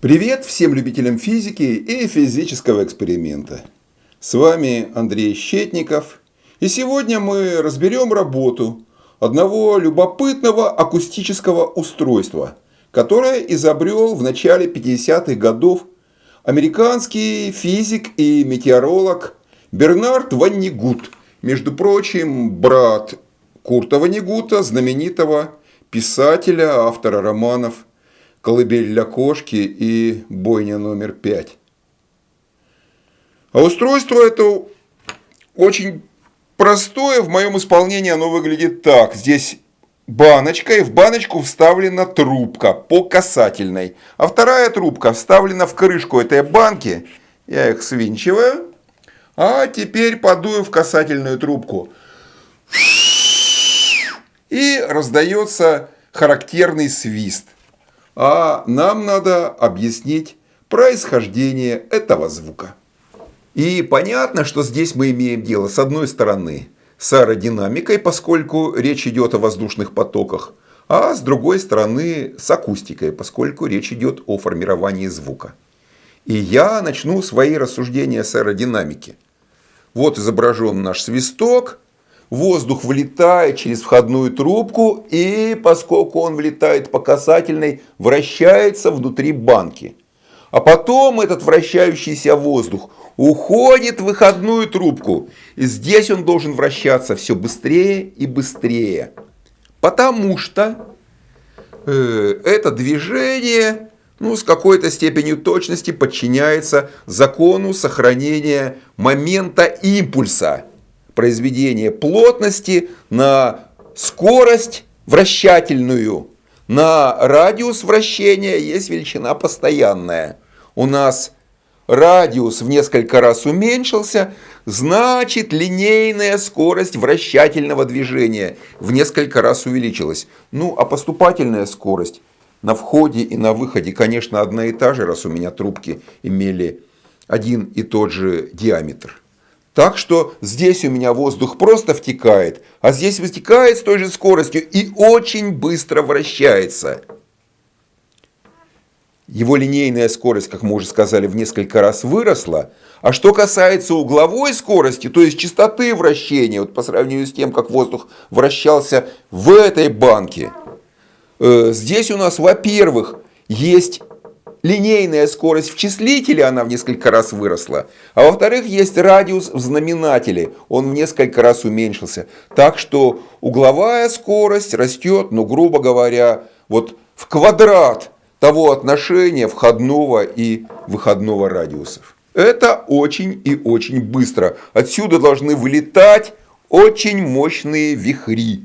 Привет всем любителям физики и физического эксперимента. С вами Андрей Щетников. И сегодня мы разберем работу одного любопытного акустического устройства, которое изобрел в начале 50-х годов американский физик и метеоролог Бернард Ваннигут. Между прочим, брат Курта Ваннигута, знаменитого писателя, автора романов колыбель для кошки и бойня номер пять. А устройство это очень простое, в моем исполнении оно выглядит так. Здесь баночка, и в баночку вставлена трубка по касательной. А вторая трубка вставлена в крышку этой банки. Я их свинчиваю. А теперь подую в касательную трубку. И раздается характерный свист а нам надо объяснить происхождение этого звука. И понятно, что здесь мы имеем дело с одной стороны с аэродинамикой, поскольку речь идет о воздушных потоках, а с другой стороны с акустикой, поскольку речь идет о формировании звука. И я начну свои рассуждения с аэродинамики. Вот изображен наш свисток, воздух влетает через входную трубку и, поскольку он влетает по касательной, вращается внутри банки. А потом этот вращающийся воздух уходит в выходную трубку. И здесь он должен вращаться все быстрее и быстрее. Потому что э, это движение ну, с какой-то степенью точности подчиняется закону сохранения момента импульса произведение плотности на скорость вращательную. На радиус вращения есть величина постоянная. У нас радиус в несколько раз уменьшился, значит линейная скорость вращательного движения в несколько раз увеличилась. Ну, а поступательная скорость на входе и на выходе, конечно, одна и та же, раз у меня трубки имели один и тот же диаметр. Так что здесь у меня воздух просто втекает, а здесь вытекает с той же скоростью и очень быстро вращается. Его линейная скорость, как мы уже сказали, в несколько раз выросла. А что касается угловой скорости, то есть частоты вращения, вот по сравнению с тем, как воздух вращался в этой банке, э, здесь у нас, во-первых, есть линейная скорость в числителе, она в несколько раз выросла. А во-вторых, есть радиус в знаменателе, он в несколько раз уменьшился. Так что угловая скорость растет, ну, грубо говоря, вот в квадрат того отношения входного и выходного радиусов. Это очень и очень быстро. Отсюда должны вылетать очень мощные вихри.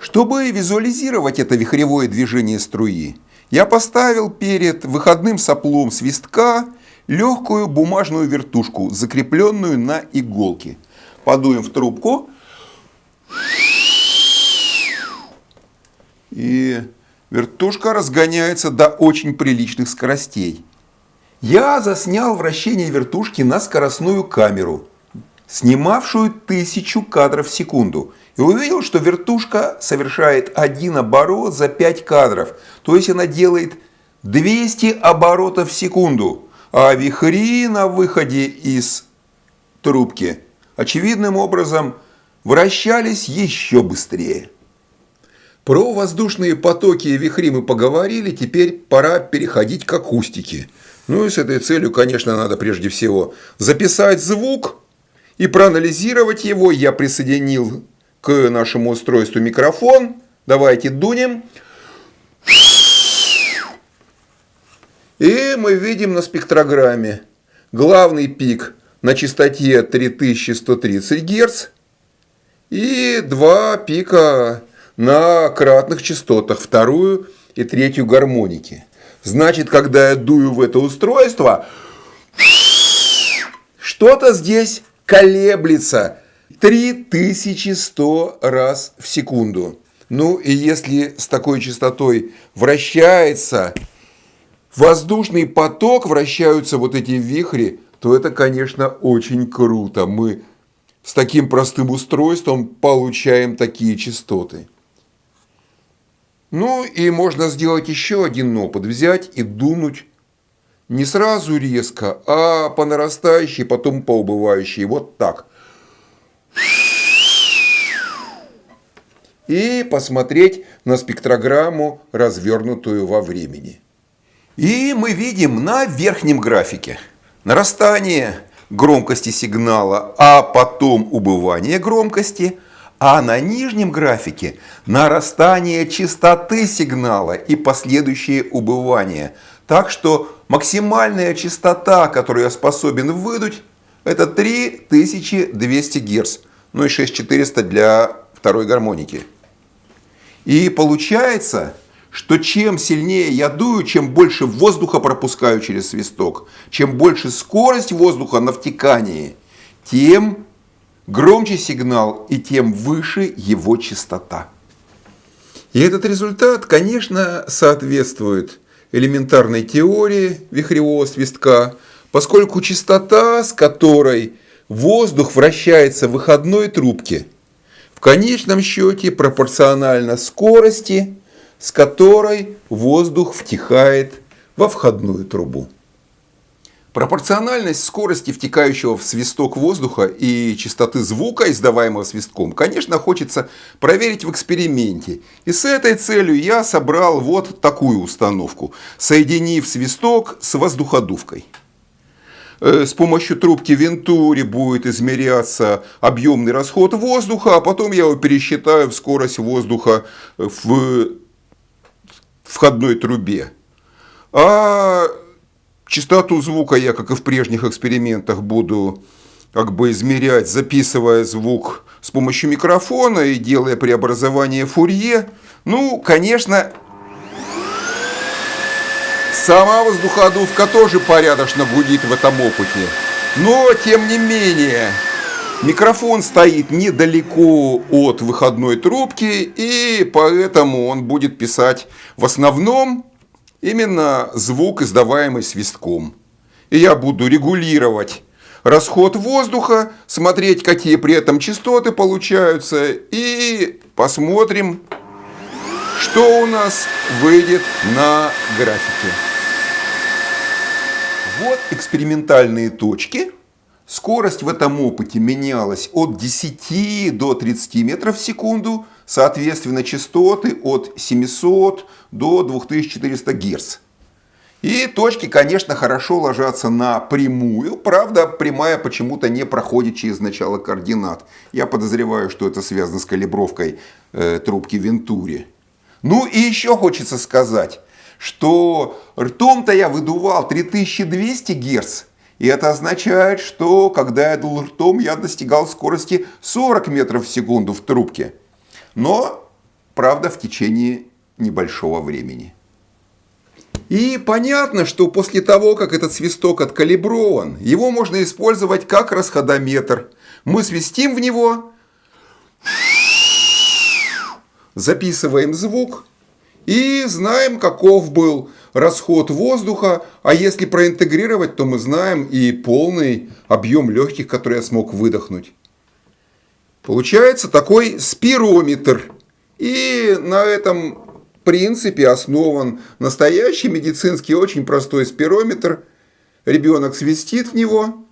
Чтобы визуализировать это вихревое движение струи, я поставил перед выходным соплом свистка легкую бумажную вертушку, закрепленную на иголке. Подуем в трубку. И вертушка разгоняется до очень приличных скоростей. Я заснял вращение вертушки на скоростную камеру, снимавшую тысячу кадров в секунду – и увидел, что вертушка совершает один оборот за 5 кадров. То есть она делает 200 оборотов в секунду. А вихри на выходе из трубки очевидным образом вращались еще быстрее. Про воздушные потоки и вихри мы поговорили, теперь пора переходить к акустике. Ну и с этой целью, конечно, надо прежде всего записать звук и проанализировать его. Я присоединил к нашему устройству микрофон. Давайте дунем. И мы видим на спектрограмме главный пик на частоте 3130 Гц и два пика на кратных частотах, вторую и третью гармоники. Значит, когда я дую в это устройство, что-то здесь колеблется 3100 раз в секунду. Ну и если с такой частотой вращается воздушный поток, вращаются вот эти вихри, то это, конечно, очень круто. Мы с таким простым устройством получаем такие частоты. Ну и можно сделать еще один опыт. Взять и дунуть не сразу резко, а по нарастающей, потом по убывающей. Вот так. И посмотреть на спектрограмму, развернутую во времени. И мы видим на верхнем графике нарастание громкости сигнала, а потом убывание громкости, а на нижнем графике нарастание частоты сигнала и последующее убывание. Так что максимальная частота, которую я способен выдуть, это 3200 Гц, ну и 6400 для второй гармоники. И получается, что чем сильнее я дую, чем больше воздуха пропускаю через свисток, чем больше скорость воздуха на втекании, тем громче сигнал и тем выше его частота. И этот результат, конечно, соответствует элементарной теории вихревого свистка, поскольку частота, с которой воздух вращается в выходной трубке, в конечном счете пропорциональна скорости, с которой воздух втекает во входную трубу. Пропорциональность скорости втекающего в свисток воздуха и частоты звука, издаваемого свистком, конечно, хочется проверить в эксперименте. И с этой целью я собрал вот такую установку, соединив свисток с воздуходувкой. Э, с помощью трубки Вентури будет измеряться объемный расход воздуха, а потом я его пересчитаю в скорость воздуха в входной трубе. А частоту звука я, как и в прежних экспериментах, буду как бы измерять, записывая звук с помощью микрофона и делая преобразование Фурье. Ну, конечно, сама воздуходувка тоже порядочно гудит в этом опыте. Но, тем не менее, Микрофон стоит недалеко от выходной трубки, и поэтому он будет писать в основном именно звук, издаваемый свистком. И я буду регулировать расход воздуха, смотреть, какие при этом частоты получаются, и посмотрим, что у нас выйдет на графике. Вот экспериментальные точки – Скорость в этом опыте менялась от 10 до 30 метров в секунду, соответственно частоты от 700 до 2400 Гц. И точки, конечно, хорошо ложатся на прямую, правда, прямая почему-то не проходит через начало координат. Я подозреваю, что это связано с калибровкой э, трубки Вентури. Ну и еще хочется сказать, что ртом-то я выдувал 3200 Гц, и это означает, что когда я дул ртом, я достигал скорости 40 метров в секунду в трубке. Но, правда, в течение небольшого времени. И понятно, что после того, как этот свисток откалиброван, его можно использовать как расходометр. Мы свистим в него, записываем звук и знаем, каков был расход воздуха, а если проинтегрировать, то мы знаем и полный объем легких, который я смог выдохнуть. Получается такой спирометр. И на этом принципе основан настоящий медицинский очень простой спирометр. Ребенок свистит в него,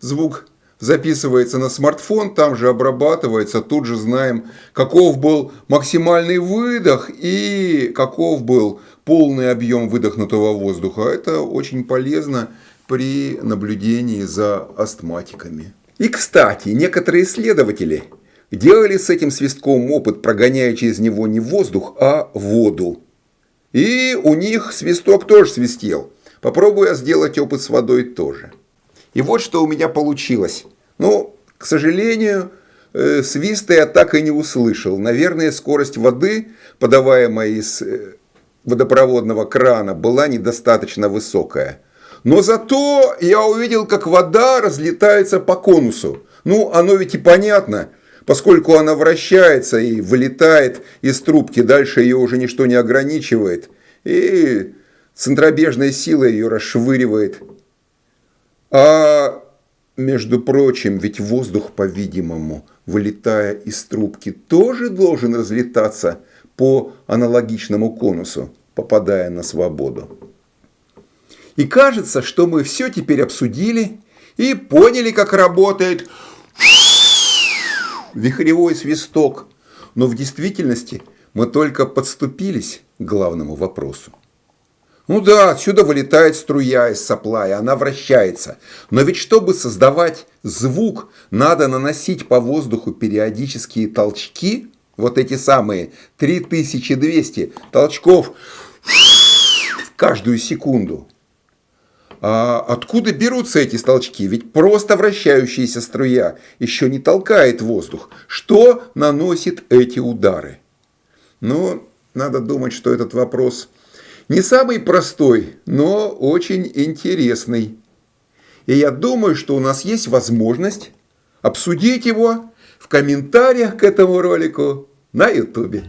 звук записывается на смартфон, там же обрабатывается, тут же знаем, каков был максимальный выдох и каков был полный объем выдохнутого воздуха. Это очень полезно при наблюдении за астматиками. И, кстати, некоторые исследователи делали с этим свистком опыт, прогоняя через него не воздух, а воду. И у них свисток тоже свистел. Попробую я сделать опыт с водой тоже. И вот что у меня получилось. Ну, к сожалению, э, свиста я так и не услышал. Наверное, скорость воды, подаваемая из э, водопроводного крана, была недостаточно высокая. Но зато я увидел, как вода разлетается по конусу. Ну, оно ведь и понятно, поскольку она вращается и вылетает из трубки, дальше ее уже ничто не ограничивает. И центробежная сила ее расшвыривает. А между прочим, ведь воздух, по-видимому, вылетая из трубки, тоже должен разлетаться по аналогичному конусу, попадая на свободу. И кажется, что мы все теперь обсудили и поняли, как работает вихревой свисток. Но в действительности мы только подступились к главному вопросу. Ну да, отсюда вылетает струя из сопла, и она вращается. Но ведь чтобы создавать звук, надо наносить по воздуху периодические толчки, вот эти самые 3200 толчков в каждую секунду. А откуда берутся эти толчки? Ведь просто вращающаяся струя еще не толкает воздух. Что наносит эти удары? Ну, надо думать, что этот вопрос не самый простой, но очень интересный. И я думаю, что у нас есть возможность обсудить его в комментариях к этому ролику на YouTube.